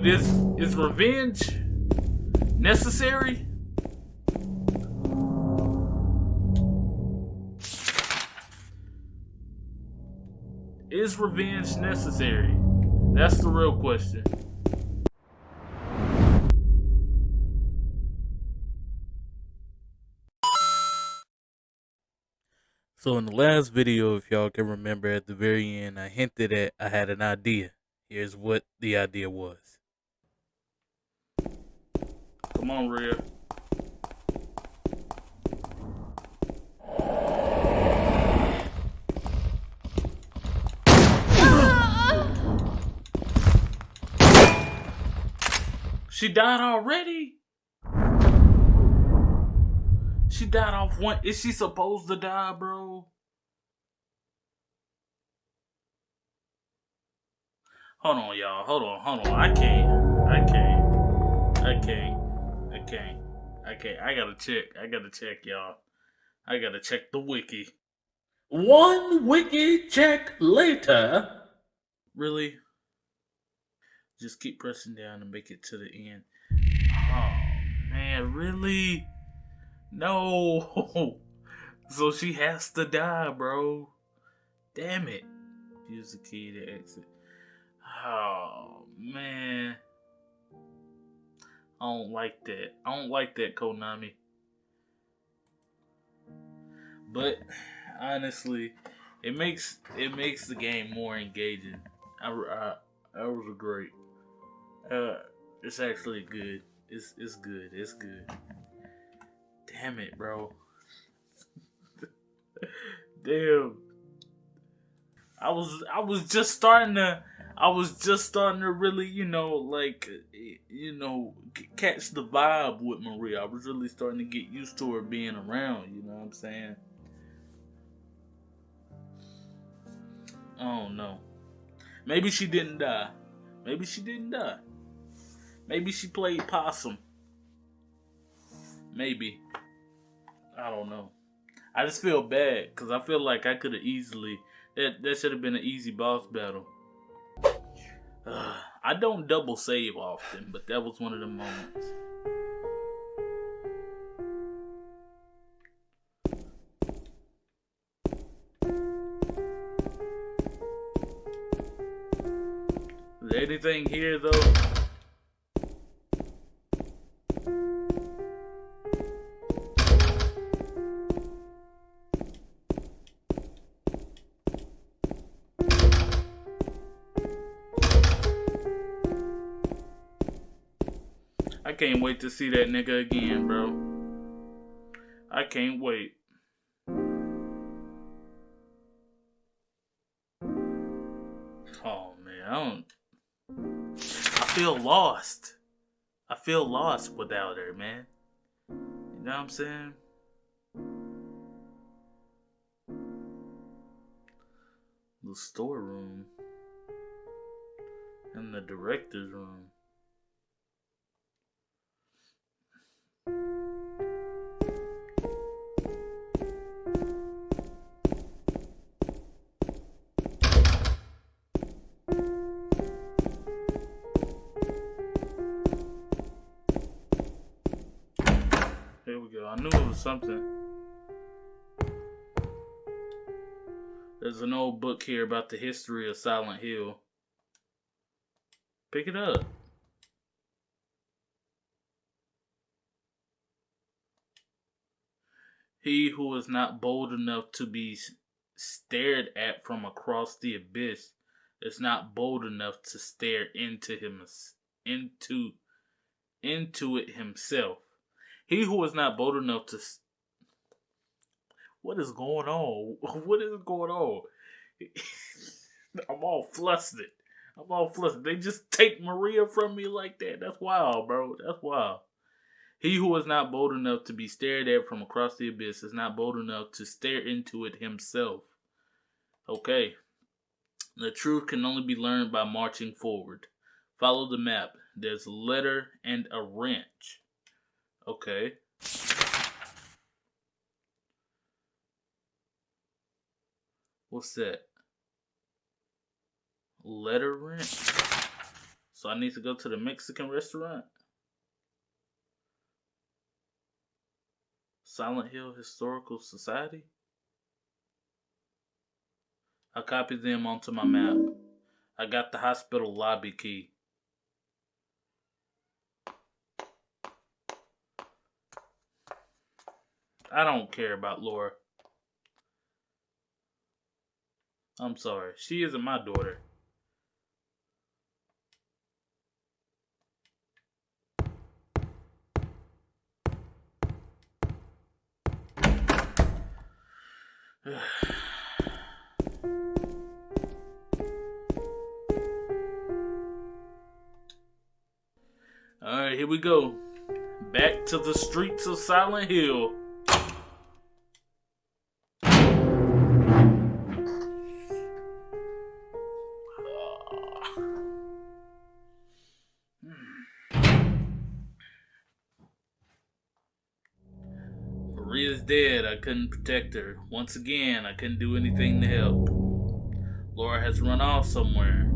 Is is revenge necessary? Is revenge necessary? That's the real question. So in the last video, if y'all can remember at the very end, I hinted at I had an idea. Here's what the idea was. Come on, Rhea. She died already? She died off one. Is she supposed to die, bro? Hold on, y'all. Hold on, hold on. I can't. I can't. I can't. Can't. I. I gotta check. I gotta check, y'all. I gotta check the wiki. One wiki check later. Really? Just keep pressing down and make it to the end. Oh, man, really? No. So she has to die, bro. Damn it. Use the key to exit. Oh, man. I don't like that. I don't like that, Konami. But honestly, it makes it makes the game more engaging. I, I that was a great. Uh, it's actually good. It's it's good. It's good. Damn it, bro. Damn. I was I was just starting to I was just starting to really, you know, like you know, catch the vibe with Maria. I was really starting to get used to her being around, you know what I'm saying? Oh no. Maybe she didn't die. Maybe she didn't die. Maybe she played possum. Maybe. I don't know. I just feel bad because I feel like I could have easily that that should have been an easy boss battle. Uh, I don't double save often, but that was one of the moments. Is there anything here though? Can't wait to see that nigga again, bro. I can't wait. Oh man, I don't. I feel lost. I feel lost without her, man. You know what I'm saying? The storeroom and the director's room. Here we go. I knew it was something. There's an old book here about the history of Silent Hill. Pick it up. He who is not bold enough to be stared at from across the abyss is not bold enough to stare into him into into it himself. He who is not bold enough to what is going on? What is going on? I'm all flustered. I'm all flustered. They just take Maria from me like that. That's wild, bro. That's wild. He who is not bold enough to be stared at from across the abyss is not bold enough to stare into it himself. Okay. The truth can only be learned by marching forward. Follow the map. There's a letter and a wrench. Okay. What's that? Letter wrench? So I need to go to the Mexican restaurant. Silent Hill Historical Society. I copied them onto my map. I got the hospital lobby key. I don't care about Laura. I'm sorry. She isn't my daughter. Alright, here we go. Back to the streets of Silent Hill. Dead. I couldn't protect her. Once again, I couldn't do anything to help. Laura has run off somewhere.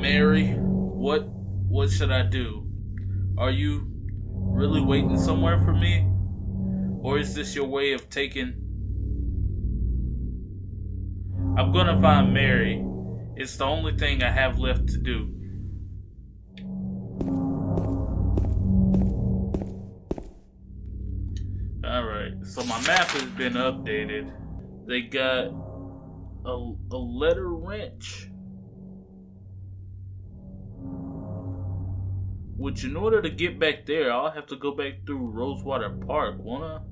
Mary, what what should I do? Are you really waiting somewhere for me? Or is this your way of taking I'm gonna find Mary. It's the only thing I have left to do. So my map has been updated. They got a, a letter wrench. Which, in order to get back there, I'll have to go back through Rosewater Park, I?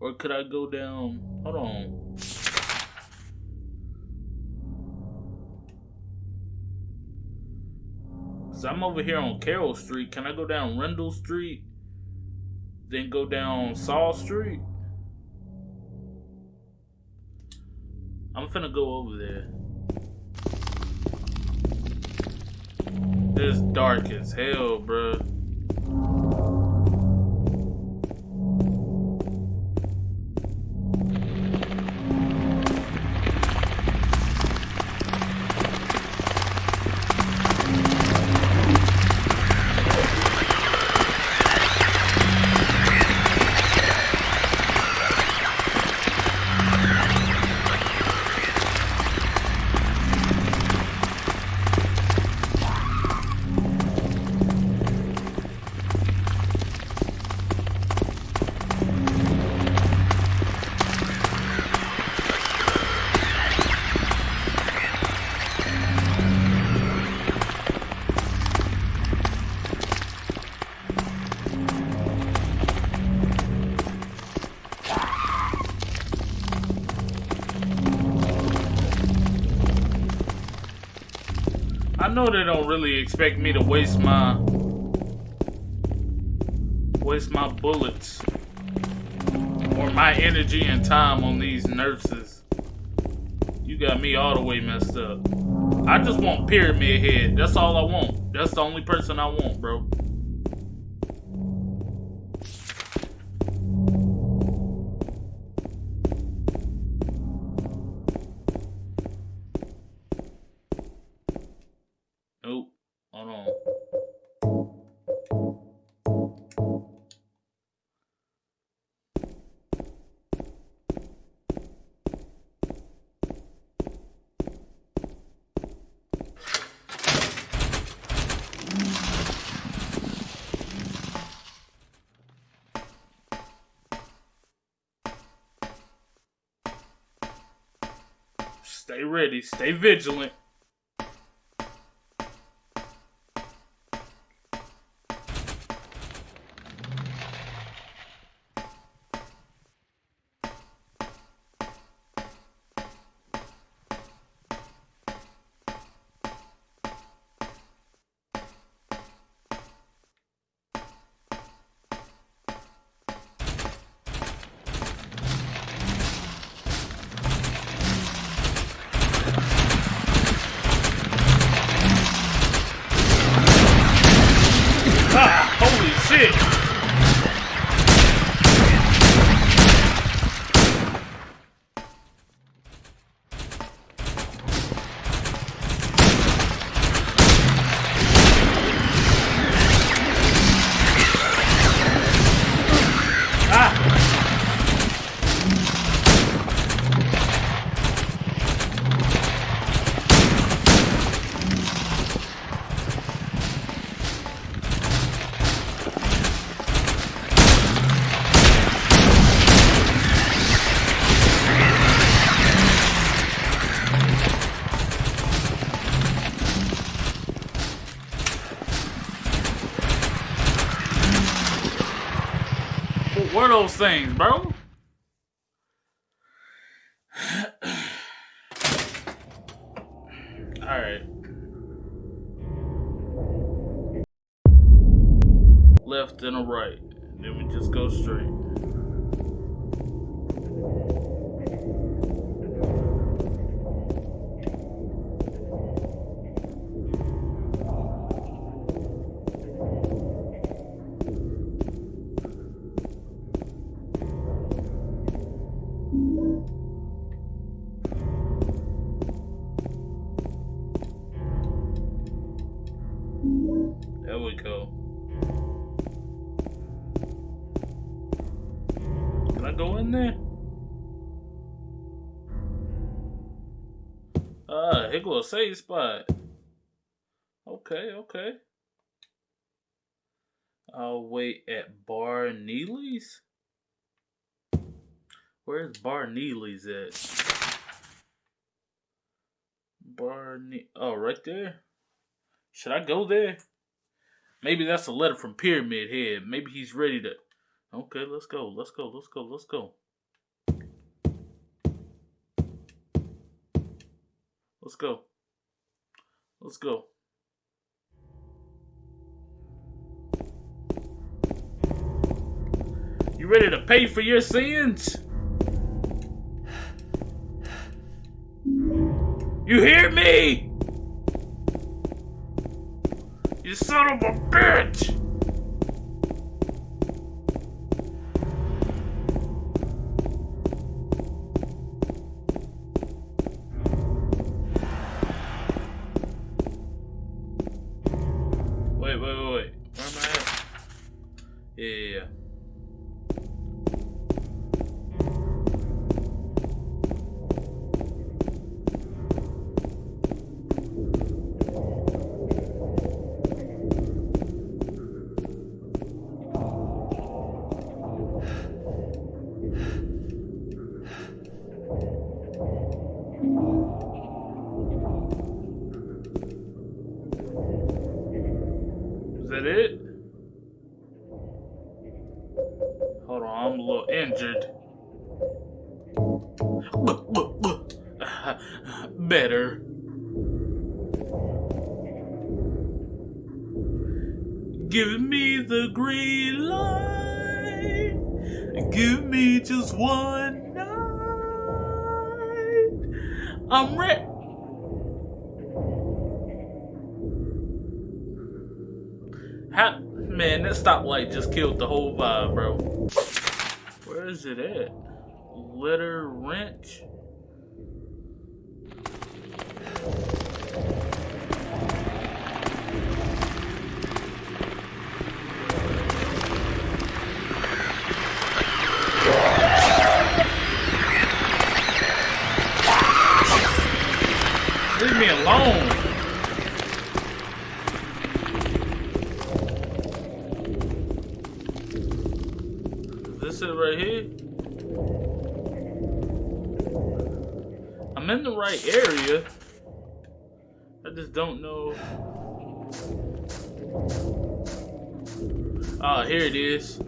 Or could I go down? Hold on. So I'm over here on Carroll Street. Can I go down Rendell Street? Then go down Saul Street? I'm finna go over there. It's dark as hell, bruh. Know they don't really expect me to waste my waste my bullets or my energy and time on these nurses. You got me all the way messed up. I just want Pyramid Head. That's all I want. That's the only person I want, bro. Stay ready, stay vigilant. Things, bro? Here go a safe spot. Okay, okay. I'll wait at Bar Neely's. Where's Bar Neely's at? Bar ne- Oh, right there. Should I go there? Maybe that's a letter from Pyramid Head. Maybe he's ready to. Okay, let's go. Let's go. Let's go. Let's go. Let's go. Let's go. You ready to pay for your sins? You hear me? You son of a bitch! I'm a little injured. Better. Give me the green light. Give me just one night. I'm ready. How, man, that stoplight just killed the whole vibe, bro. Is it at? Litter wrench? Leave me alone. Right here? I'm in the right area. I just don't know. Ah, here it is.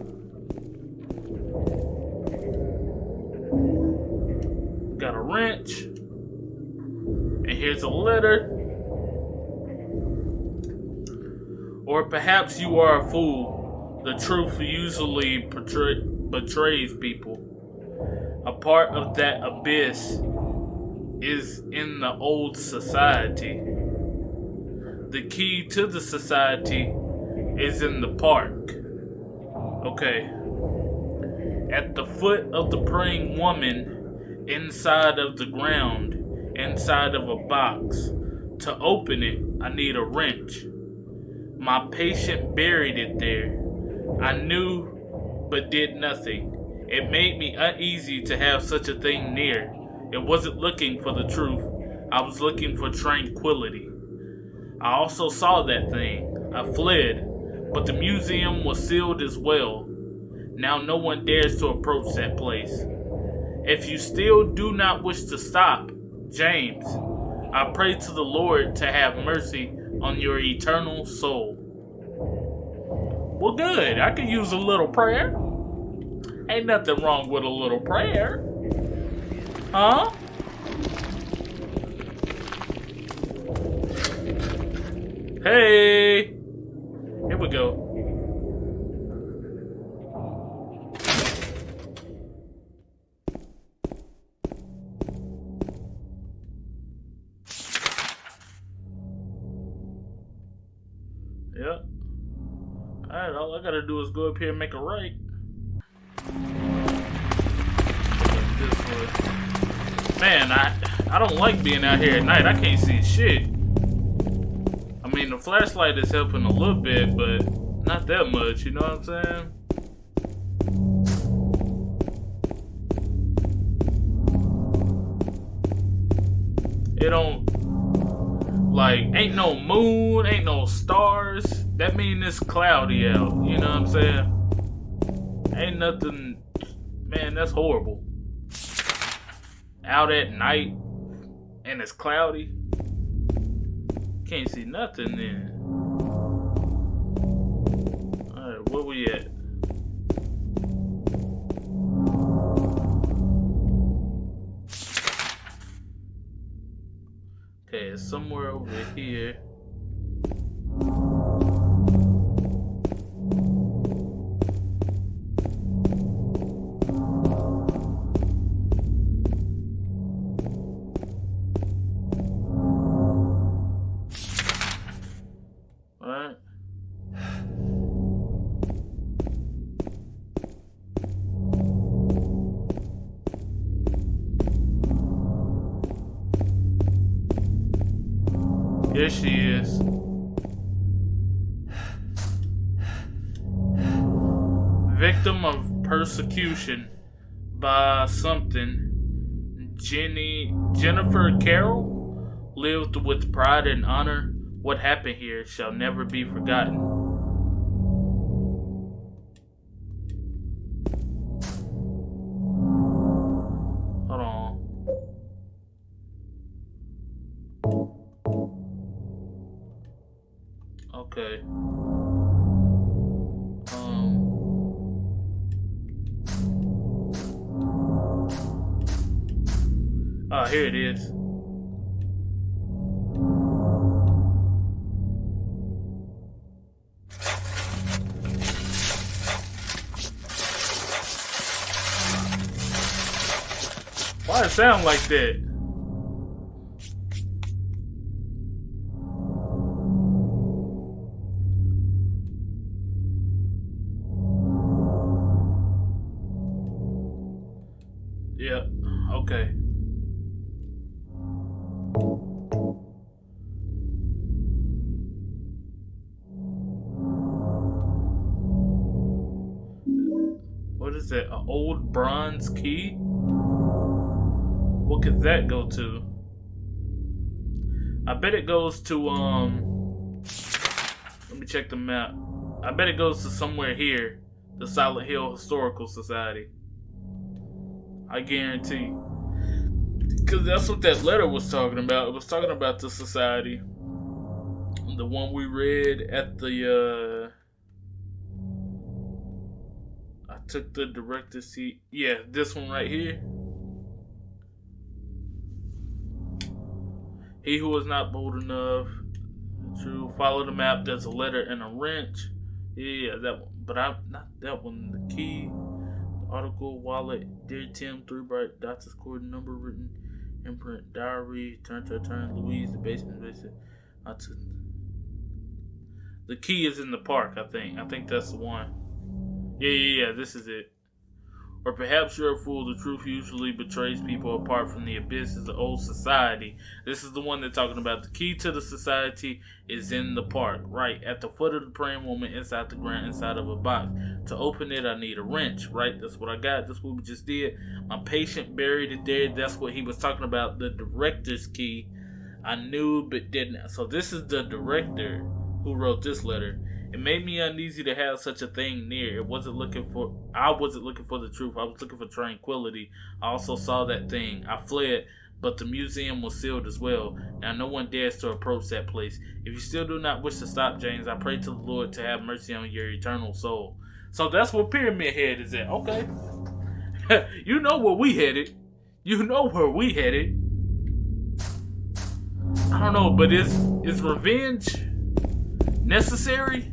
Got a wrench. And here's a letter. Or perhaps you are a fool. The truth usually portray- betrays people. A part of that abyss is in the old society. The key to the society is in the park. Okay. At the foot of the praying woman, inside of the ground, inside of a box. To open it, I need a wrench. My patient buried it there. I knew, but did nothing. It made me uneasy to have such a thing near. It wasn't looking for the truth, I was looking for tranquility. I also saw that thing. I fled, but the museum was sealed as well. Now no one dares to approach that place. If you still do not wish to stop, James, I pray to the Lord to have mercy on your eternal soul. Well, good. I could use a little prayer. Ain't nothing wrong with a little prayer. Huh? Hey! Here we go. Yep. Alright, all I gotta do is go up here and make a right. Man, I I don't like being out here at night. I can't see shit. I mean, the flashlight is helping a little bit, but not that much, you know what I'm saying? It don't like ain't no moon, ain't no stars. That mean it's cloudy out. You know what I'm saying? Ain't nothing. Man, that's horrible. Out at night and it's cloudy. Can't see nothing then. Alright, where we at? Okay, it's somewhere over here. Here she is. Victim of persecution by something. Jenny Jennifer Carroll lived with pride and honor. What happened here shall never be forgotten. Sound like that? To? I bet it goes to um let me check the map. I bet it goes to somewhere here. The Silent Hill Historical Society. I guarantee. Because that's what that letter was talking about. It was talking about the society. The one we read at the, uh. I took the director's seat. Yeah, this one right here. He who is not bold enough to follow the map, there's a letter and a wrench. Yeah, that one. But I'm not that one. The key, the article, wallet, dear Tim, three bright dots, scored number written, imprint, diary, turn to turn, Louise, the basement, basement. I took. The key is in the park, I think. I think that's the one. Yeah, yeah, yeah. This is it. Or perhaps you're a fool. The truth usually betrays people apart from the abyss of the old society. This is the one they're talking about. The key to the society is in the park, right at the foot of the praying woman, inside the ground, inside of a box. To open it, I need a wrench, right? That's what I got. That's what we just did. My patient buried it there. That's what he was talking about. The director's key. I knew but didn't. So this is the director who wrote this letter. It made me uneasy to have such a thing near. It wasn't looking for I wasn't looking for the truth. I was looking for tranquility. I also saw that thing. I fled, but the museum was sealed as well. Now no one dares to approach that place. If you still do not wish to stop, James, I pray to the Lord to have mercy on your eternal soul. So that's where Pyramid Head is at. Okay. you know where we headed. You know where we headed. I don't know, but is is revenge necessary?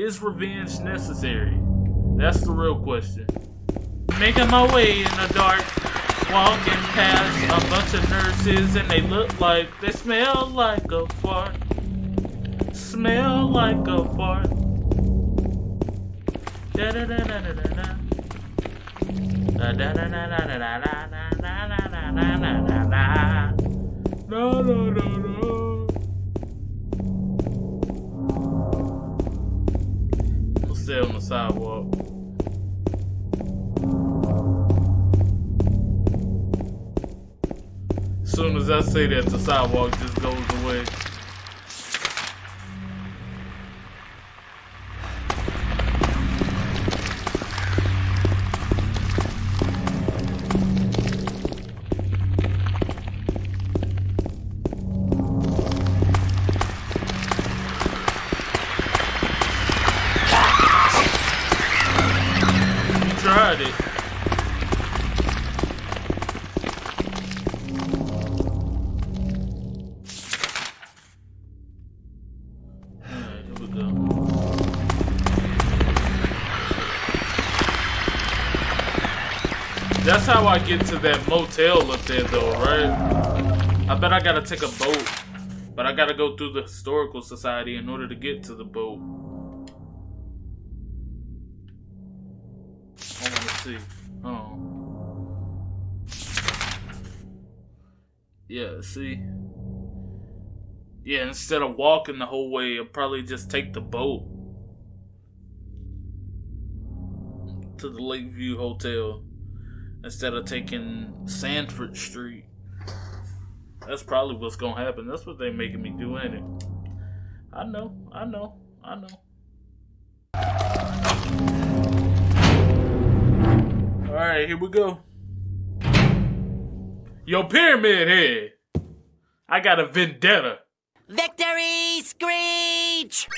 Is revenge necessary? That's the real question. Making my way in the dark, walking past a bunch of nurses, and they look like they smell like a fart. Smell like a fart. Da da da da da da da. Da da da da da da da da da da da da da da da. No stay on the sidewalk. As soon as I say that, the sidewalk just goes away. I get to that motel up there, though, right? I bet I gotta take a boat, but I gotta go through the historical society in order to get to the boat. I wanna see. Oh. Yeah, see? Yeah, instead of walking the whole way, I'll probably just take the boat to the Lakeview Hotel instead of taking Sanford Street. That's probably what's gonna happen. That's what they making me do, ain't it? I know, I know, I know. Alright, here we go. Yo, Pyramid Head! I got a vendetta. Victory Screech!